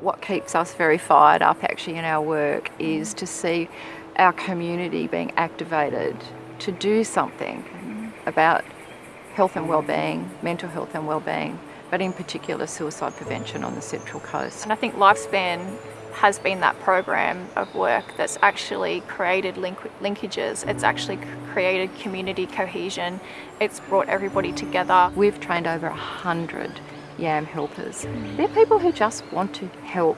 What keeps us very fired up actually in our work is to see our community being activated to do something about health and well-being, mental health and well-being, but in particular suicide prevention on the Central Coast. And I think Lifespan has been that program of work that's actually created link linkages, it's actually created community cohesion, it's brought everybody together. We've trained over a hundred YAM helpers. They're people who just want to help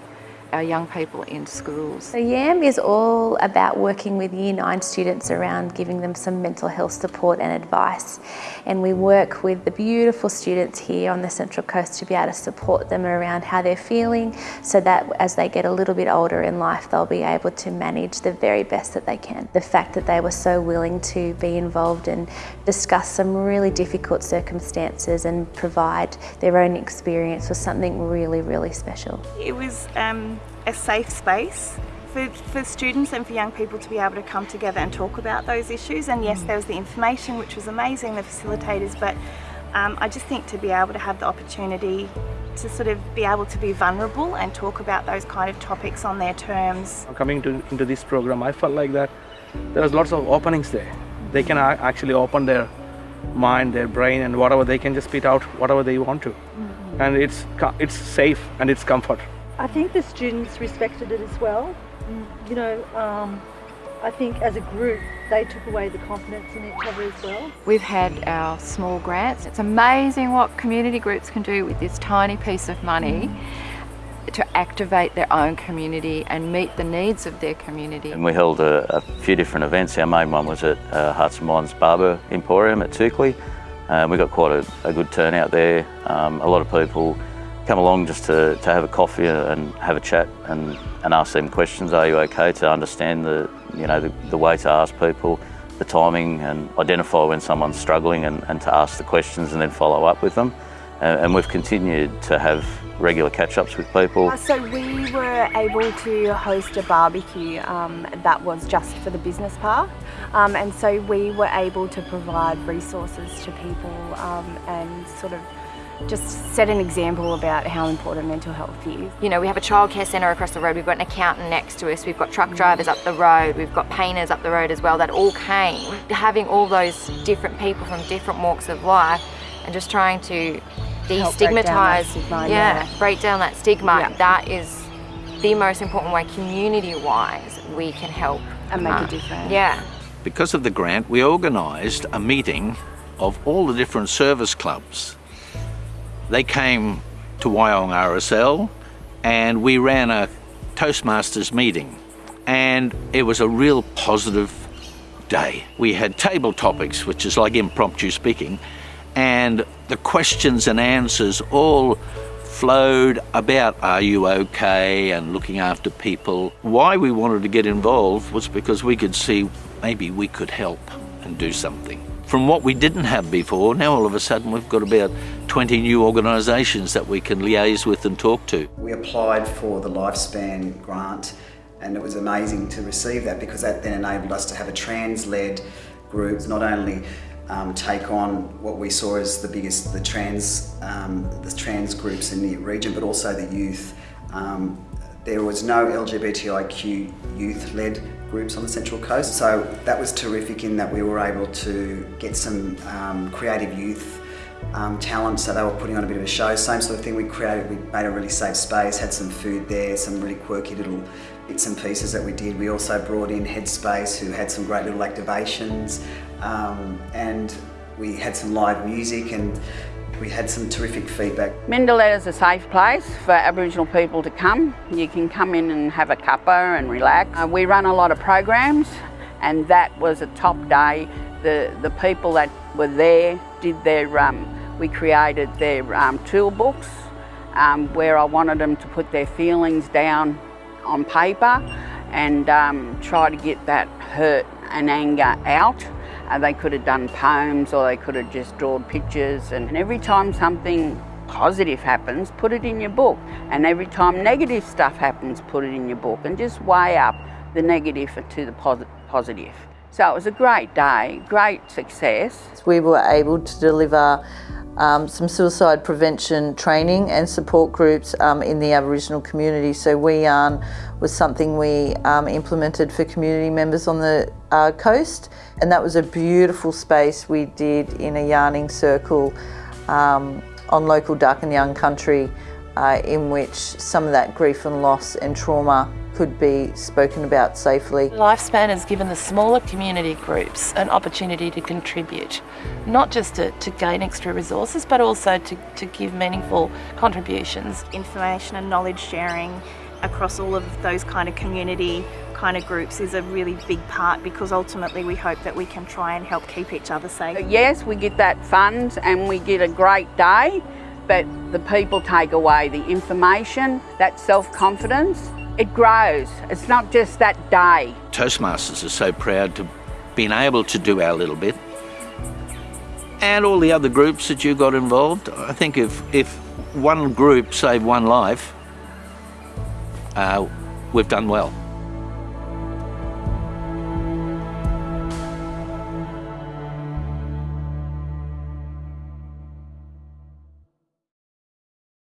our young people in schools. So YAM is all about working with Year 9 students around giving them some mental health support and advice. And we work with the beautiful students here on the Central Coast to be able to support them around how they're feeling so that as they get a little bit older in life, they'll be able to manage the very best that they can. The fact that they were so willing to be involved and discuss some really difficult circumstances and provide their own experience was something really, really special. It was um, a safe space for, for students and for young people to be able to come together and talk about those issues. And yes, there was the information, which was amazing, the facilitators, but um, I just think to be able to have the opportunity to sort of be able to be vulnerable and talk about those kind of topics on their terms. Coming to, into this program, I felt like that there was lots of openings there. They can actually open their mind, their brain, and whatever they can just spit out whatever they want to. Mm -hmm. And it's it's safe and it's comfort. I think the students respected it as well. You know, um, I think as a group, they took away the confidence in each other as well. We've had our small grants. It's amazing what community groups can do with this tiny piece of money mm. to activate their own community and meet the needs of their community. And we held a, a few different events. Our main one was at uh, Hearts and Minds Barber Emporium at Toukley. Um, we got quite a, a good turnout there. Um, a lot of people come along just to, to have a coffee and have a chat and, and ask them questions. Are you okay to understand the, you know, the, the way to ask people, the timing and identify when someone's struggling and, and to ask the questions and then follow up with them. And, and we've continued to have regular catch-ups with people. Uh, so we were able to host a barbecue um, that was just for the business park um, and so we were able to provide resources to people um, and sort of just set an example about how important mental health is. You know, we have a childcare centre across the road, we've got an accountant next to us, we've got truck drivers up the road, we've got painters up the road as well that all came. Having all those different people from different walks of life and just trying to destigmatise, yeah, yeah, break down that stigma, yeah. that is the most important way community-wise we can help. And make uh, a difference. Yeah. Because of the grant, we organised a meeting of all the different service clubs they came to Wyong RSL and we ran a Toastmasters meeting and it was a real positive day. We had table topics, which is like impromptu speaking, and the questions and answers all flowed about are you okay and looking after people. Why we wanted to get involved was because we could see maybe we could help and do something from what we didn't have before, now all of a sudden we've got about 20 new organisations that we can liaise with and talk to. We applied for the Lifespan grant and it was amazing to receive that because that then enabled us to have a trans-led group, not only um, take on what we saw as the biggest, the trans, um, the trans groups in the region, but also the youth. Um, there was no LGBTIQ youth-led groups on the Central Coast, so that was terrific in that we were able to get some um, creative youth um, talent, so they were putting on a bit of a show. Same sort of thing we created, we made a really safe space, had some food there, some really quirky little bits and pieces that we did. We also brought in Headspace, who had some great little activations, um, and we had some live music and we had some terrific feedback. Mingaletta is a safe place for Aboriginal people to come. You can come in and have a cuppa and relax. Uh, we run a lot of programs and that was a top day. The, the people that were there did their, um, we created their um, tool books um, where I wanted them to put their feelings down on paper and um, try to get that hurt and anger out. Uh, they could have done poems or they could have just drawn pictures and every time something positive happens, put it in your book. And every time negative stuff happens, put it in your book and just weigh up the negative to the posi positive. So it was a great day, great success. We were able to deliver um, some suicide prevention training and support groups um, in the Aboriginal community. So We Yarn was something we um, implemented for community members on the uh, coast and that was a beautiful space we did in a yarning circle um, on local Darkinjung country uh, in which some of that grief and loss and trauma could be spoken about safely. Lifespan has given the smaller community groups an opportunity to contribute, not just to, to gain extra resources, but also to, to give meaningful contributions. Information and knowledge sharing across all of those kind of community kind of groups is a really big part because ultimately we hope that we can try and help keep each other safe. Yes, we get that fund and we get a great day, but the people take away the information, that self-confidence, it grows. It's not just that day. Toastmasters are so proud to been able to do our little bit. And all the other groups that you got involved, I think if, if one group saved one life, uh, we've done well.